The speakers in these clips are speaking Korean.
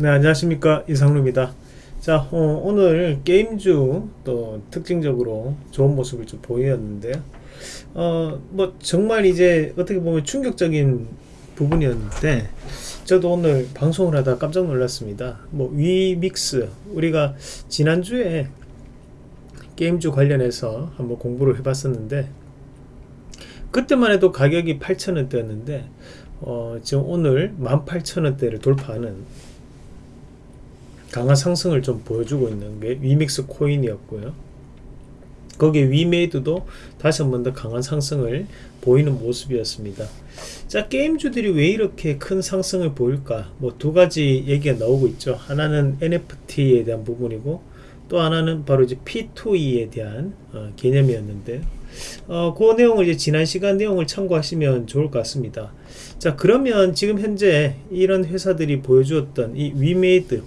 네 안녕하십니까. 이상루입니다. 자 어, 오늘 게임주 또 특징적으로 좋은 모습을 좀 보였는데요. 어 뭐 정말 이제 어떻게 보면 충격적인 부분이었는데 저도 오늘 방송을 하다 깜짝 놀랐습니다. 뭐 위믹스. 우리가 지난주에 게임주 관련해서 한번 공부를 해봤었는데 그때만 해도 가격이 8,000원대였는데 어, 지금 오늘 18,000원대를 돌파하는 강한 상승을 좀 보여주고 있는 게 위믹스 코인이었고요. 거기에 위메이드도 다시 한 번 더 강한 상승을 보이는 모습이었습니다. 자 게임주들이 왜 이렇게 큰 상승을 보일까 뭐 두 가지 얘기가 나오고 있죠. 하나는 NFT에 대한 부분이고 또 하나는 바로 이제 P2E에 대한 어, 개념이었는데 어, 그 내용을 이제 지난 시간 내용을 참고하시면 좋을 것 같습니다. 자 그러면 지금 현재 이런 회사들이 보여주었던 이 위메이드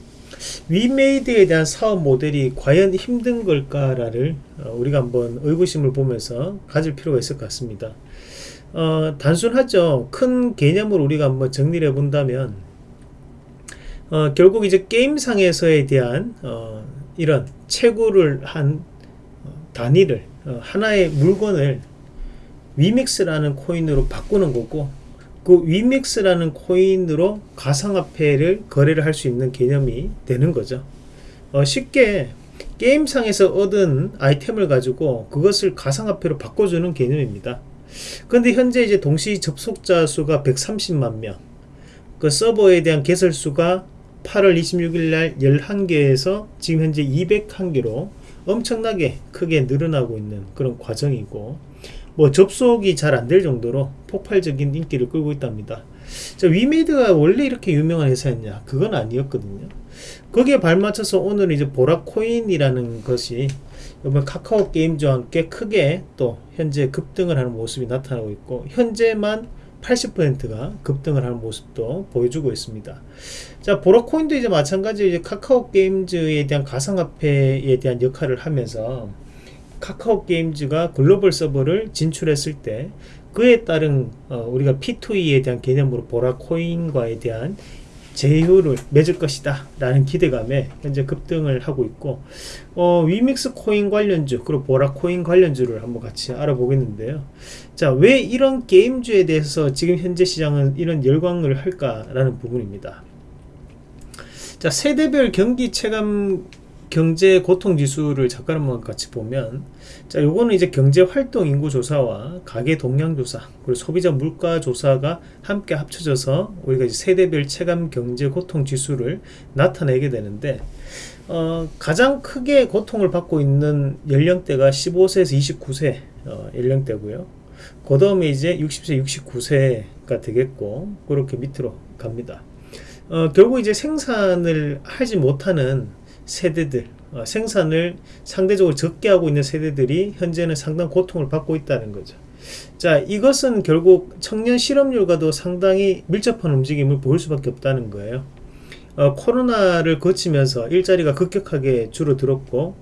위메이드에 대한 사업 모델이 과연 힘든 걸까를 어, 우리가 한번 의구심을 보면서 가질 필요가 있을 것 같습니다. 어, 단순하죠. 큰 개념을 우리가 한번 정리를 해본다면 어, 결국 이제 게임상에서에 대한 어, 이런 채굴을 한 어, 단위를 어, 하나의 물건을 위믹스라는 코인으로 바꾸는 거고 그 위믹스라는 코인으로 가상화폐를 거래를 할 수 있는 개념이 되는 거죠. 어, 쉽게 게임상에서 얻은 아이템을 가지고 그것을 가상화폐로 바꿔주는 개념입니다. 그런데 현재 이제 동시 접속자 수가 130만 명, 그 서버에 대한 개설 수가 8월 26일 날 11개에서 지금 현재 201개로 엄청나게 크게 늘어나고 있는 그런 과정이고 뭐 접속이 잘 안 될 정도로 폭발적인 인기를 끌고 있답니다. 자, 위메이드가 원래 이렇게 유명한 회사였냐? 그건 아니었거든요. 거기에 발맞춰서 오늘 이제 보라코인이라는 것이 이번 카카오 게임즈와 함께 크게 또 현재 급등을 하는 모습이 나타나고 있고 현재만 80%가 급등을 하는 모습도 보여주고 있습니다. 자, 보라코인도 이제 마찬가지로 이제 카카오 게임즈에 대한 가상화폐에 대한 역할을 하면서 카카오 게임즈가 글로벌 서버를 진출했을 때 그에 따른 어, 우리가 P2E에 대한 개념으로 보라 코인과에 대한 제휴를 맺을 것이다 라는 기대감에 현재 급등을 하고 있고 어, 위믹스 코인 관련주 그리고 보라 코인 관련주를 한번 같이 알아보겠는데요. 자왜 이런 게임주에 대해서 지금 현재 시장은 이런 열광을 할까 라는 부분입니다. 자 세대별 경기 체감 경제 고통 지수를 잠깐 한번 같이 보면 자 요거는 이제 경제 활동 인구 조사와 가계 동향 조사 그리고 소비자 물가 조사가 함께 합쳐져서 우리가 이제 세대별 체감 경제 고통 지수를 나타내게 되는데 어, 가장 크게 고통을 받고 있는 연령대가 15세에서 29세 어, 연령대고요. 그 다음에 이제 60세, 69세가 되겠고 그렇게 밑으로 갑니다. 어, 결국 이제 생산을 하지 못하는 세대들 어, 생산을 상대적으로 적게 하고 있는 세대들이 현재는 상당 고통을 받고 있다는 거죠. 자 이것은 결국 청년 실업률과도 상당히 밀접한 움직임을 보일 수밖에 없다는 거예요. 어, 코로나를 거치면서 일자리가 급격하게 줄어들었고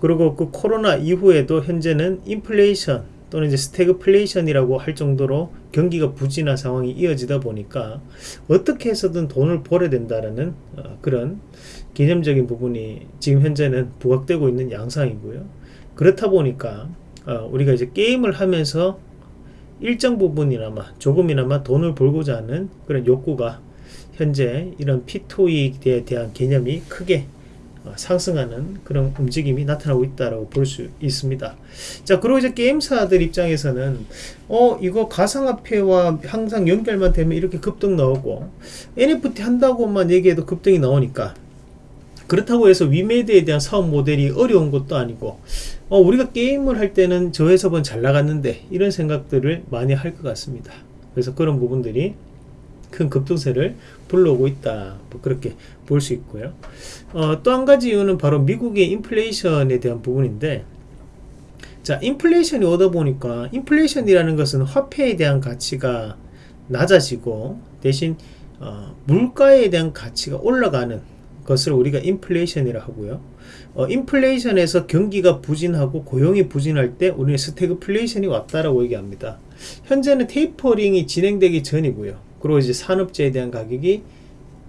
그리고 그 코로나 이후에도 현재는 인플레이션 또는 이제 스태그플레이션이라고 할 정도로 경기가 부진한 상황이 이어지다 보니까 어떻게 해서든 돈을 벌어야 된다라는 어, 그런 개념적인 부분이 지금 현재는 부각되고 있는 양상이고요. 그렇다 보니까 어, 우리가 이제 게임을 하면서 일정 부분이나마 조금이나마 돈을 벌고자 하는 그런 욕구가 현재 이런 P2E에 대한 개념이 크게 어, 상승하는 그런 움직임이 나타나고 있다고 볼 수 있습니다. 자, 그리고 이제 게임사들 입장에서는 어 이거 가상화폐와 항상 연결만 되면 이렇게 급등 나오고 NFT 한다고만 얘기해도 급등이 나오니까 그렇다고 해서 위메이드에 대한 사업 모델이 어려운 것도 아니고 어, 우리가 게임을 할 때는 저 회사는 잘 나갔는데 이런 생각들을 많이 할 것 같습니다. 그래서 그런 부분들이 큰 급등세를 불러오고 있다. 뭐 그렇게 볼 수 있고요. 어, 또 한 가지 이유는 바로 미국의 인플레이션에 대한 부분인데 자 인플레이션이 오다 보니까 인플레이션이라는 것은 화폐에 대한 가치가 낮아지고 대신 어, 물가에 대한 가치가 올라가는 것을 우리가 인플레이션이라 하고요. 어, 인플레이션에서 경기가 부진하고 고용이 부진할 때 우리는 스태그플레이션이 왔다라고 얘기합니다. 현재는 테이퍼링이 진행되기 전이고요 그리고 이제 산업재에 대한 가격이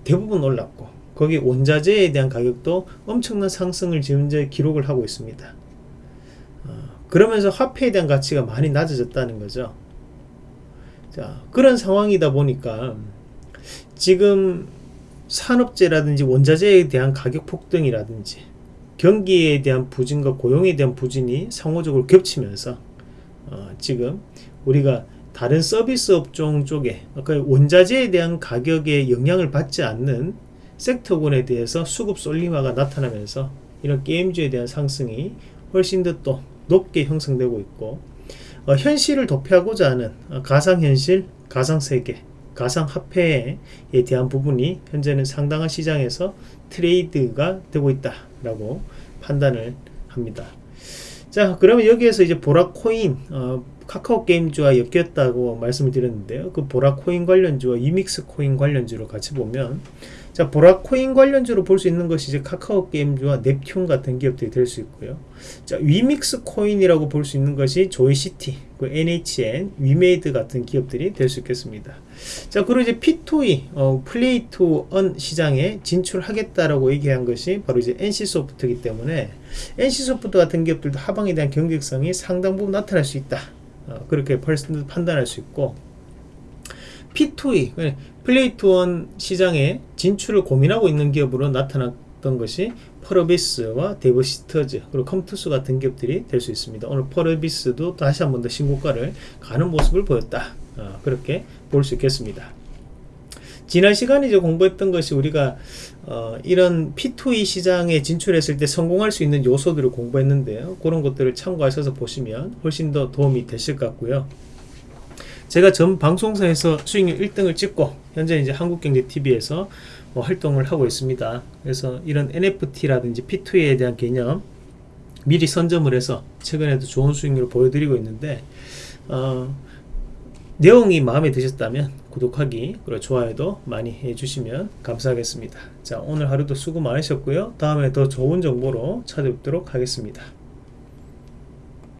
대부분 올랐고 거기 원자재에 대한 가격도 엄청난 상승을 지금 이제 기록을 하고 있습니다. 어, 그러면서 화폐에 대한 가치가 많이 낮아졌다는 거죠. 자, 그런 상황이다 보니까 지금 산업재라든지 원자재에 대한 가격 폭등이라든지 경기에 대한 부진과 고용에 대한 부진이 상호적으로 겹치면서 어, 지금 우리가 다른 서비스 업종 쪽에 아까 원자재에 대한 가격에 영향을 받지 않는 섹터군에 대해서 수급 쏠림화가 나타나면서 이런 게임주에 대한 상승이 훨씬 더 또 높게 형성되고 있고 어, 현실을 도피하고자 하는 어, 가상현실, 가상세계, 가상화폐에 대한 부분이 현재는 상당한 시장에서 트레이드가 되고 있다라고 판단을 합니다. 자 그러면 여기에서 이제 보라코인 어, 카카오 게임주와 엮였다고 말씀을 드렸는데요. 그 보라 코인 관련주와 위믹스 코인 관련주로 같이 보면 자 보라 코인 관련주로 볼 수 있는 것이 이제 카카오 게임주와 넵튠 같은 기업들이 될 수 있고요. 자 위믹스 코인이라고 볼 수 있는 것이 조이시티, 그 NHN, 위메이드 같은 기업들이 될 수 있겠습니다. 자 그리고 이제 P2E 어, play to earn 시장에 진출하겠다라고 얘기한 것이 바로 이제 NC소프트이기 때문에 NC소프트 같은 기업들도 하방에 대한 경직성이 상당 부분 나타날 수 있다. 어, 그렇게 판단할 수 있고 P2E play to earn 시장에 진출을 고민하고 있는 기업으로 나타났던 것이 펄어비스와 데브시스터즈 그리고 컴투스 같은 기업들이 될 수 있습니다. 오늘 펄어비스도 다시 한 번 더 신고가를 가는 모습을 보였다. 어, 그렇게 볼 수 있겠습니다. 지난 시간에 이제 공부했던 것이 우리가 어, 이런 P2E 시장에 진출했을 때 성공할 수 있는 요소들을 공부했는데요. 그런 것들을 참고하셔서 보시면 훨씬 더 도움이 되실 것 같고요. 제가 전 방송사에서 수익률 1등을 찍고 현재 이제 한국경제TV에서 뭐 활동을 하고 있습니다. 그래서 이런 NFT라든지 P2E에 대한 개념 미리 선점을 해서 최근에도 좋은 수익률을 보여드리고 있는데 어, 내용이 마음에 드셨다면 구독하기 그리고 좋아요도 많이 해주시면 감사하겠습니다. 자 오늘 하루도 수고 많으셨고요. 다음에 더 좋은 정보로 찾아뵙도록 하겠습니다.